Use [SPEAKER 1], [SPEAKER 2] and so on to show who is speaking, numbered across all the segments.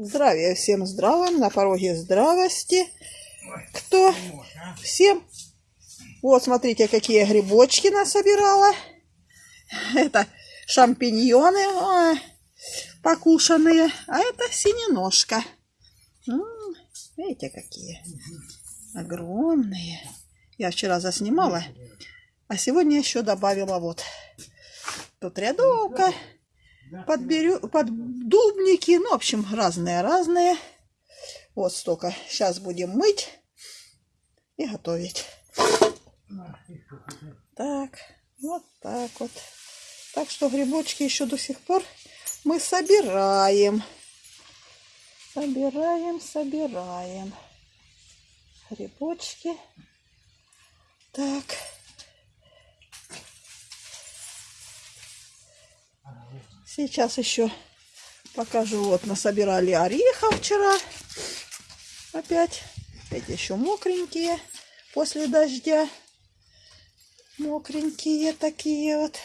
[SPEAKER 1] Здравия всем здравым, на пороге здравости. Кто? Всем. Вот, смотрите, какие грибочки насобирала. Это шампиньоны ой, покушанные, а это синеножка. Видите, какие огромные. Я вчера заснимала, а сегодня еще добавила вот. Тут рядовка, подберю, поддубники, ну, в общем, разные-разные. Вот столько. Сейчас будем мыть и готовить. Так, вот так вот. Так что грибочки еще до сих пор мы собираем. Собираем, собираем. Грибочки. Так. Сейчас еще покажу. Вот насобирали орехов вчера. Опять. Эти еще мокренькие после дождя. Мокренькие такие вот.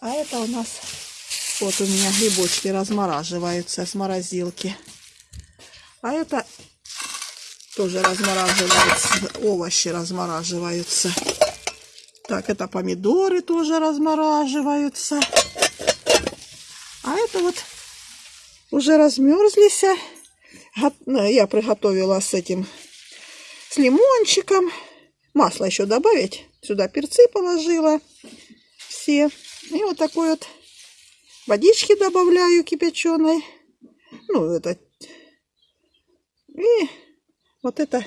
[SPEAKER 1] А это у нас... Вот у меня грибочки размораживаются с морозилки. А это тоже размораживаются. Овощи размораживаются. Так, это помидоры тоже размораживаются. А это вот уже размерзлись. Ну, Я приготовила с этим, с лимончиком. Масло еще добавить. Сюда перцы положила все. И вот такой вот водички добавляю кипяченой. Ну, это. И вот это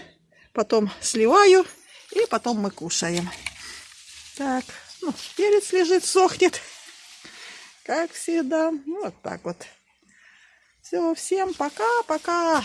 [SPEAKER 1] потом сливаю. И потом мы кушаем. Так, ну, перец лежит, сохнет. Как всегда. Вот так вот. Все, всем пока-пока.